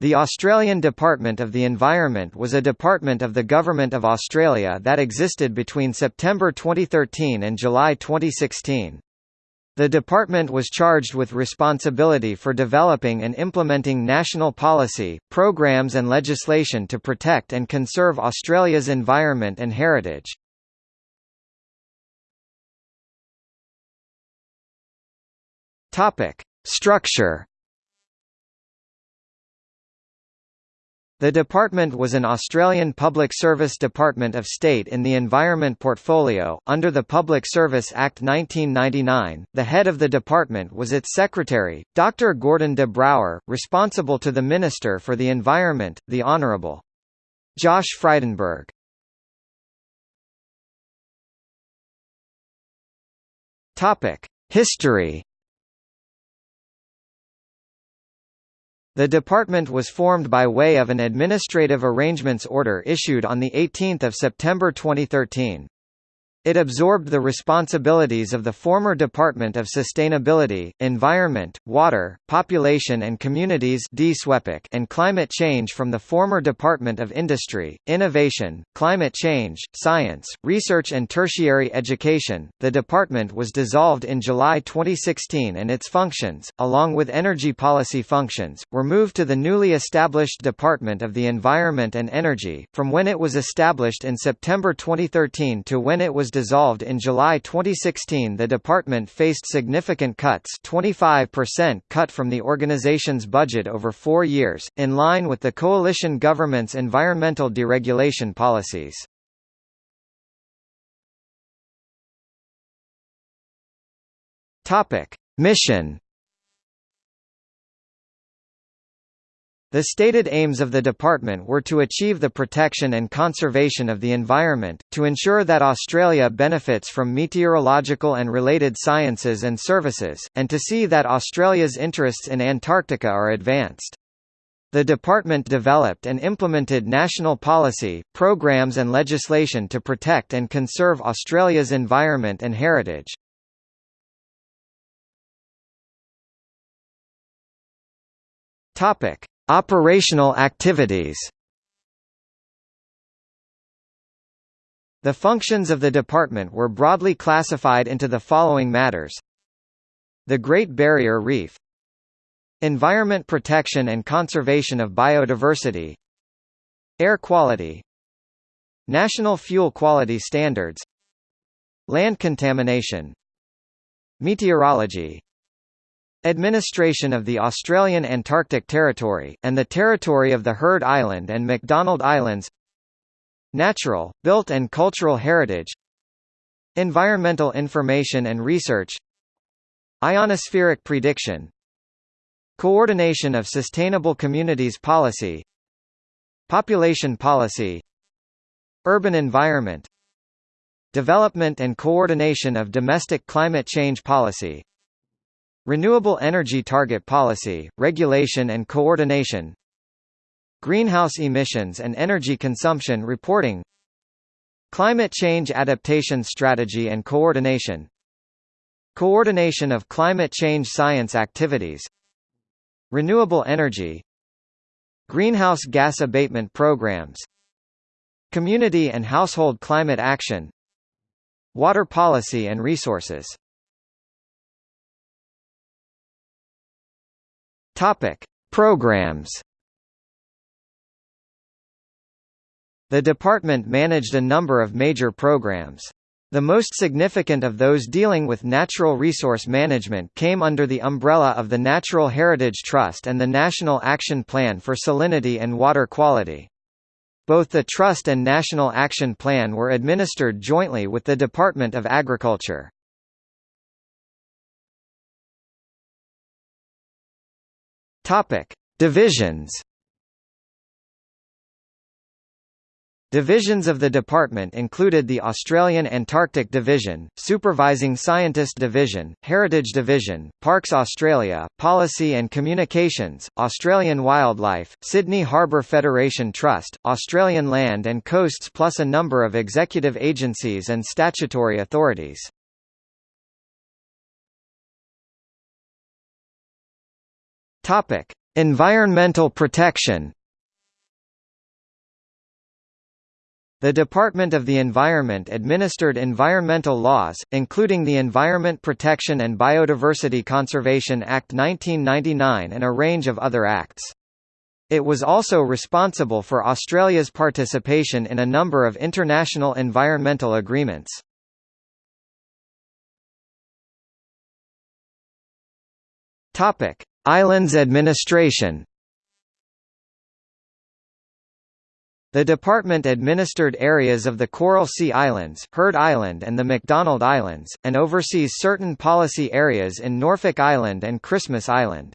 The Australian Department of the Environment was a department of the Government of Australia that existed between September 2013 and July 2016. The department was charged with responsibility for developing and implementing national policy, programs and legislation to protect and conserve Australia's environment and heritage. Structure The department was an Australian Public Service Department of State in the Environment portfolio. Under the Public Service Act 1999, the head of the department was its secretary, Dr. Gordon de Brouwer, responsible to the Minister for the Environment, the Honourable Josh Frydenberg. History The department was formed by way of an administrative arrangements order issued on 18 September 2013. It absorbed the responsibilities of the former Department of Sustainability, Environment, Water, Population and Communities and Climate Change from the former Department of Industry, Innovation, Climate Change, Science, Research and Tertiary Education. The department was dissolved in July 2016 and its functions, along with energy policy functions, were moved to the newly established Department of the Environment and Energy, from when it was established in September 2013 to when it was dissolved in July 2016 the department faced significant cuts 25% cut from the organization's budget over four years, in line with the coalition government's environmental deregulation policies. Mission The stated aims of the department were to achieve the protection and conservation of the environment, to ensure that Australia benefits from meteorological and related sciences and services, and to see that Australia's interests in Antarctica are advanced. The department developed and implemented national policy, programs and legislation to protect and conserve Australia's environment and heritage. Topic: Operational activities. The functions of the department were broadly classified into the following matters. The Great Barrier Reef. Environment protection and conservation of biodiversity. Air quality. National fuel quality standards. Land contamination. Meteorology Administration of the Australian Antarctic Territory, and the territory of the Heard Island and McDonald Islands. Natural, built and cultural heritage. Environmental information and research. Ionospheric prediction. Coordination of sustainable communities policy. Population policy. Urban environment. Development and coordination of domestic climate change policy Renewable Energy Target Policy, Regulation and Coordination. Greenhouse Emissions and Energy Consumption Reporting. Climate Change Adaptation Strategy and Coordination. Coordination of climate change science activities. Renewable energy. Greenhouse gas abatement programs. Community and household climate action. Water policy and resources Topic: Programs. The department managed a number of major programs. The most significant of those dealing with natural resource management came under the umbrella of the Natural Heritage Trust and the National Action Plan for Salinity and Water Quality. Both the Trust and National Action Plan were administered jointly with the Department of Agriculture. Topic: Divisions. Divisions of the department included the Australian Antarctic Division, Supervising Scientist Division, Heritage Division, Parks Australia, Policy and Communications, Australian Wildlife, Sydney Harbour Federation Trust, Australian Land and Coasts plus a number of executive agencies and statutory authorities. Topic: Environmental protection The Department of the Environment administered environmental laws, including the Environment Protection and Biodiversity Conservation Act 1999 and a range of other acts. It was also responsible for Australia's participation in a number of international environmental agreements. Islands administration The department administered areas of the Coral Sea Islands, Heard Island and the McDonald Islands, and oversees certain policy areas in Norfolk Island and Christmas Island.